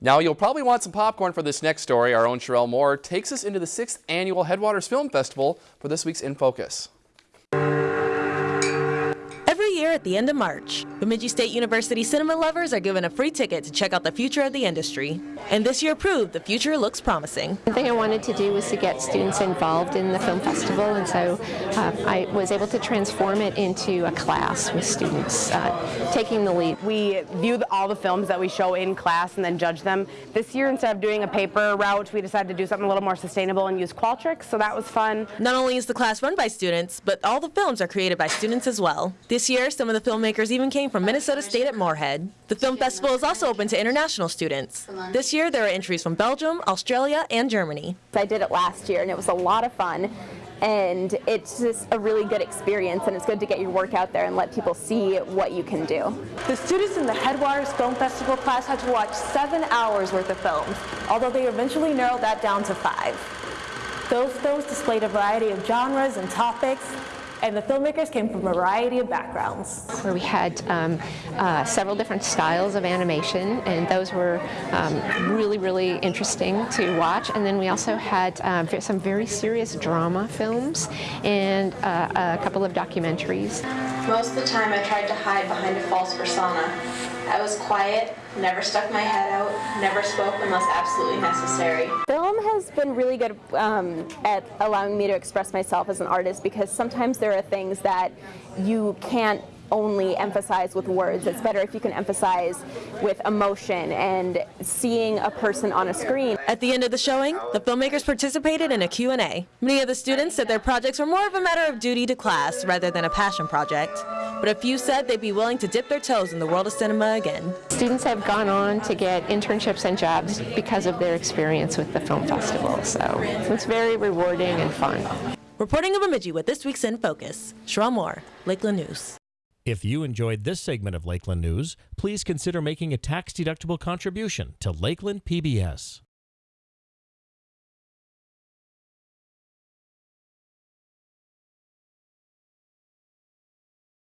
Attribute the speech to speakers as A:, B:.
A: Now, you'll probably want some popcorn for this next story. Our own Sherelle Moore takes us into the sixth annual Headwaters Film Festival for this week's In Focus.
B: Every year at the end of March, Bemidji State University cinema lovers are given a free ticket to check out the future of the industry. And this year proved the future looks promising.
C: The thing I wanted to do was to get students involved in the film festival, and so uh, I was able to transform it into a class with students uh, taking the lead.
D: We view all the films that we show in class and then judge them. This year, instead of doing a paper route, we decided to do something a little more sustainable and use Qualtrics, so that was fun.
B: Not only is the class run by students, but all the films are created by students as well. This year, some of the filmmakers even came from Minnesota State at Moorhead. The film festival is also open to international students. This year, there are entries from Belgium, Australia, and Germany.
E: I did it last year, and it was a lot of fun. And it's just a really good experience, and it's good to get your work out there and let people see what you can do.
F: The students in the Headwaters Film Festival class had to watch seven hours worth of films, although they eventually narrowed that down to five. Those films displayed a variety of genres and topics, and the filmmakers came from a variety of backgrounds.
C: Where we had um, uh, several different styles of animation, and those were um, really, really interesting to watch. And then we also had um, some very serious drama films and uh, a couple of documentaries.
G: Most of the time I tried to hide behind a false persona. I was quiet, never stuck my head out, never spoke unless absolutely necessary.
E: Film has been really good um, at allowing me to express myself as an artist because sometimes there are things that you can't only emphasize with words. It's better if you can emphasize with emotion and seeing a person on a screen.
B: At the end of the showing, the filmmakers participated in a Q&A. Many of the students said their projects were more of a matter of duty to class rather than a passion project. But a few said they'd be willing to dip their toes in the world of cinema again.
C: Students have gone on to get internships and jobs because of their experience with the film festival. So it's very rewarding and fun.
B: Reporting of Bemidji with this week's In Focus, Sherelle Moore, Lakeland News.
H: If you enjoyed this segment of Lakeland News, please consider making a tax-deductible contribution to Lakeland PBS.